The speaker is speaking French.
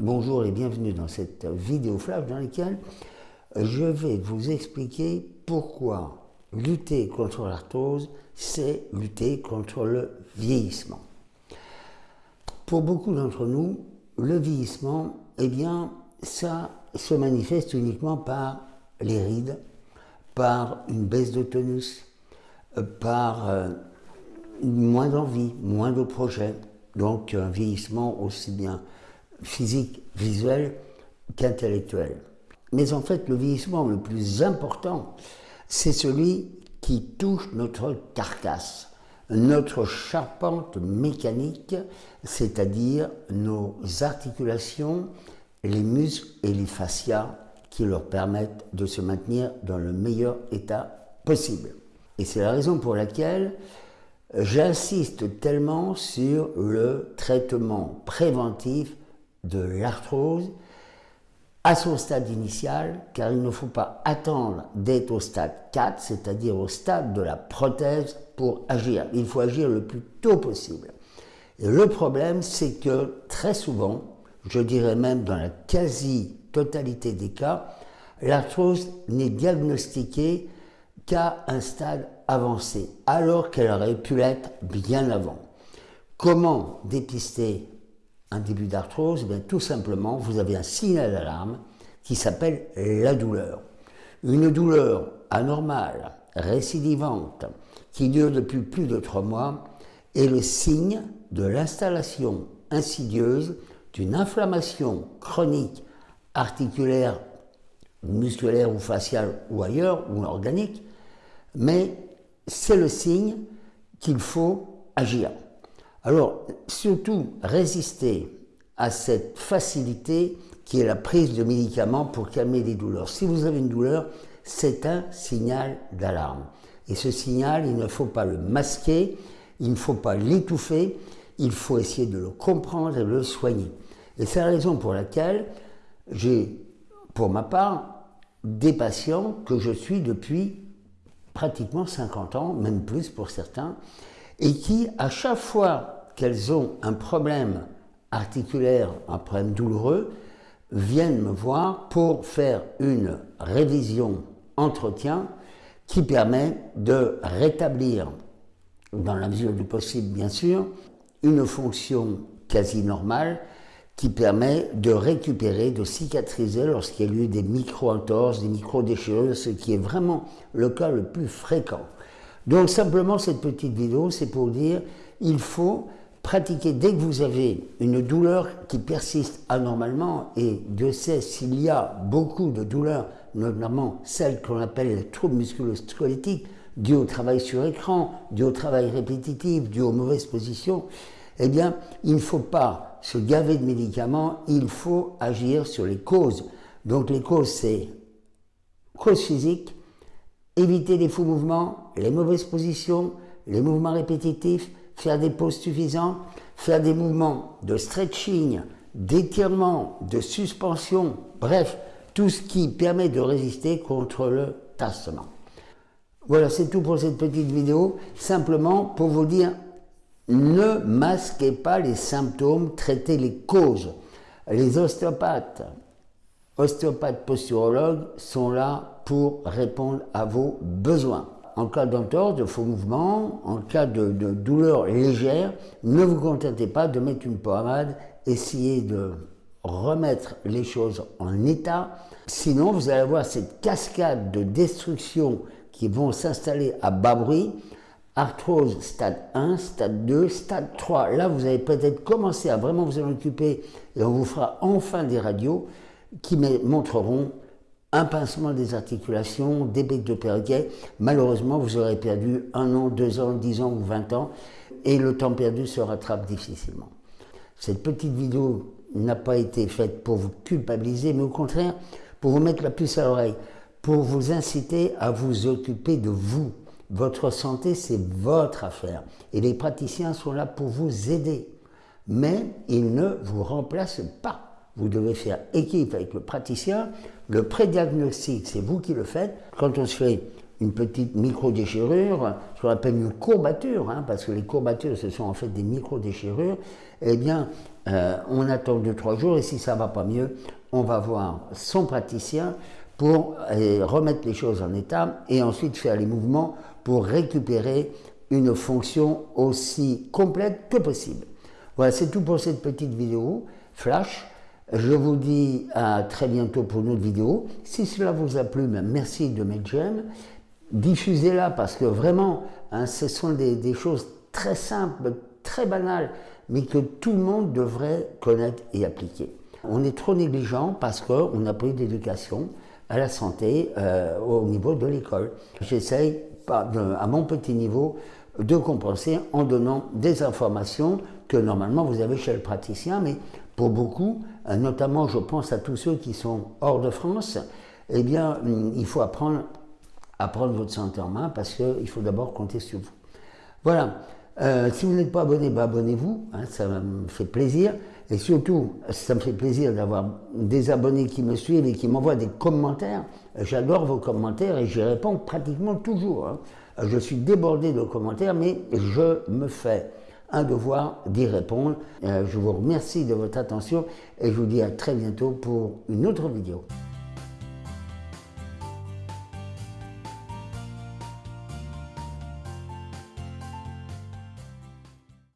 Bonjour et bienvenue dans cette vidéo flash dans laquelle je vais vous expliquer pourquoi lutter contre l'arthrose, c'est lutter contre le vieillissement. Pour beaucoup d'entre nous, le vieillissement, eh bien, ça se manifeste uniquement par les rides, par une baisse de tonus, par euh, moins d'envie, moins de projets, donc un vieillissement aussi bien physique, visuel qu'intellectuel. Mais en fait, le vieillissement le plus important, c'est celui qui touche notre carcasse, notre charpente mécanique, c'est-à-dire nos articulations, les muscles et les fascias qui leur permettent de se maintenir dans le meilleur état possible. Et c'est la raison pour laquelle j'insiste tellement sur le traitement préventif de l'arthrose à son stade initial, car il ne faut pas attendre d'être au stade 4, c'est-à-dire au stade de la prothèse, pour agir. Il faut agir le plus tôt possible. Et le problème, c'est que très souvent, je dirais même dans la quasi-totalité des cas, l'arthrose n'est diagnostiquée qu'à un stade avancé, alors qu'elle aurait pu l'être bien avant. Comment dépister un début d'arthrose eh Tout simplement, vous avez un signal d'alarme qui s'appelle la douleur. Une douleur anormale, récidivante, qui dure depuis plus de trois mois, est le signe de l'installation insidieuse d'une inflammation chronique articulaire, musculaire ou faciale ou ailleurs, ou organique, mais c'est le signe qu'il faut agir. Alors, surtout, résister à cette facilité qui est la prise de médicaments pour calmer les douleurs. Si vous avez une douleur, c'est un signal d'alarme. Et ce signal, il ne faut pas le masquer, il ne faut pas l'étouffer, il faut essayer de le comprendre et de le soigner. Et c'est la raison pour laquelle j'ai, pour ma part, des patients que je suis depuis pratiquement 50 ans, même plus pour certains, et qui, à chaque fois qu'elles ont un problème articulaire, un problème douloureux, viennent me voir pour faire une révision entretien qui permet de rétablir, dans la mesure du possible bien sûr, une fonction quasi normale qui permet de récupérer, de cicatriser lorsqu'il y a eu des micro-entorses, des micro-déchirures, ce qui est vraiment le cas le plus fréquent. Donc simplement cette petite vidéo, c'est pour dire il faut pratiquer dès que vous avez une douleur qui persiste anormalement, et Dieu sait s'il y a beaucoup de douleurs, notamment celles qu'on appelle les troubles musculo-squelettiques, dues au travail sur écran, dues au travail répétitif, dues aux mauvaises positions, eh bien, il ne faut pas se gaver de médicaments, il faut agir sur les causes. Donc les causes, c'est cause physique, éviter les faux mouvements, les mauvaises positions, les mouvements répétitifs, faire des pauses suffisantes, faire des mouvements de stretching, d'étirement, de suspension, bref, tout ce qui permet de résister contre le tassement. Voilà, c'est tout pour cette petite vidéo. Simplement pour vous dire, ne masquez pas les symptômes, traitez les causes. Les ostéopathes, ostéopathes posturologues sont là pour répondre à vos besoins. En cas d'entorse, de faux mouvements, en cas de, douleur légère, ne vous contentez pas de mettre une pommade, essayez de remettre les choses en état. Sinon, vous allez avoir cette cascade de destruction qui vont s'installer à bas bruit. Arthrose stade 1, stade 2, stade 3. Là, vous allez peut-être commencer à vraiment vous en occuper et on vous fera enfin des radios qui montreront un pincement des articulations, des becs de perroquet. Malheureusement, vous aurez perdu un an, deux ans, dix ans ou vingt ans et le temps perdu se rattrape difficilement. Cette petite vidéo n'a pas été faite pour vous culpabiliser, mais au contraire, pour vous mettre la puce à l'oreille, pour vous inciter à vous occuper de vous. Votre santé, c'est votre affaire. Et les praticiens sont là pour vous aider. Mais ils ne vous remplacent pas. Vous devez faire équipe avec le praticien. Le prédiagnostic, c'est vous qui le faites. Quand on se fait une petite micro-déchirure, ce qu'on appelle une courbature, hein, parce que les courbatures, ce sont en fait des micro-déchirures, eh bien, on attend 2-3 jours et si ça ne va pas mieux, on va voir son praticien pour remettre les choses en état et ensuite faire les mouvements pour récupérer une fonction aussi complète que possible. Voilà, c'est tout pour cette petite vidéo flash. Je vous dis à très bientôt pour une autre vidéo. Si cela vous a plu, ben, merci de mettre j'aime. Diffusez-la parce que vraiment, hein, ce sont des, choses très simples, très banales, mais que tout le monde devrait connaître et appliquer. On est trop négligent parce qu'on n'a pas eu d'éducation à la santé euh, au niveau de l'école. J'essaye, à mon petit niveau, de compenser en donnant des informations que normalement vous avez chez le praticien, mais pour beaucoup, euh, notamment je pense à tous ceux qui sont hors de France, eh bien il faut apprendre à prendre votre santé en main parce qu'il faut d'abord compter sur vous. Voilà, euh, si vous n'êtes pas abonné, bah, abonnez-vous, hein, ça me fait plaisir. Et surtout, ça me fait plaisir d'avoir des abonnés qui me suivent et qui m'envoient des commentaires. J'adore vos commentaires et j'y réponds pratiquement toujours. Hein. Je suis débordé de commentaires, mais je me fais un devoir d'y répondre. Euh, je vous remercie de votre attention et je vous dis à très bientôt pour une autre vidéo.